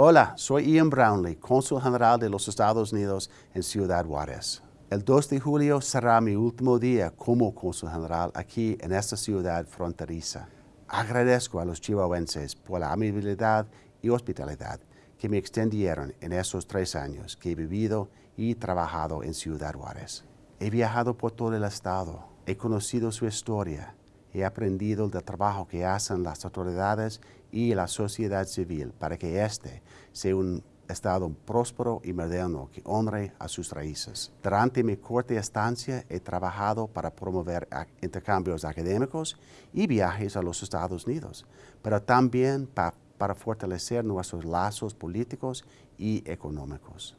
Hola, soy Ian Brownlee, cónsul general de los Estados Unidos en Ciudad Juárez. El 2 de julio será mi último día como cónsul general aquí en esta ciudad fronteriza. Agradezco a los chihuahuenses por la amabilidad y hospitalidad que me extendieron en esos tres años que he vivido y trabajado en Ciudad Juárez. He viajado por todo el estado, he conocido su historia, he aprendido del trabajo que hacen las autoridades y la sociedad civil para que éste sea un estado próspero y moderno que honre a sus raíces. Durante mi corta estancia he trabajado para promover intercambios académicos y viajes a los Estados Unidos, pero también para fortalecer nuestros lazos políticos y económicos.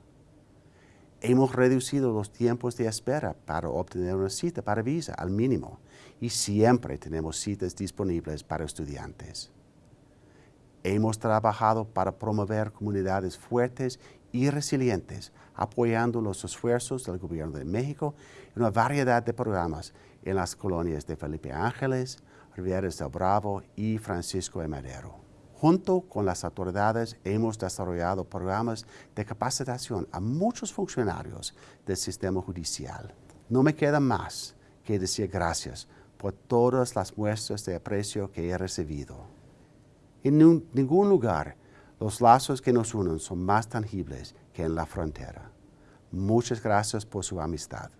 Hemos reducido los tiempos de espera para obtener una cita para visa al mínimo y siempre tenemos citas disponibles para estudiantes. Hemos trabajado para promover comunidades fuertes y resilientes, apoyando los esfuerzos del Gobierno de México en una variedad de programas en las colonias de Felipe Ángeles, Rivera del Bravo y Francisco de Madero. Junto con las autoridades hemos desarrollado programas de capacitación a muchos funcionarios del sistema judicial. No me queda más que decir gracias por todas las muestras de aprecio que he recibido. En ningún lugar los lazos que nos unen son más tangibles que en la frontera. Muchas gracias por su amistad.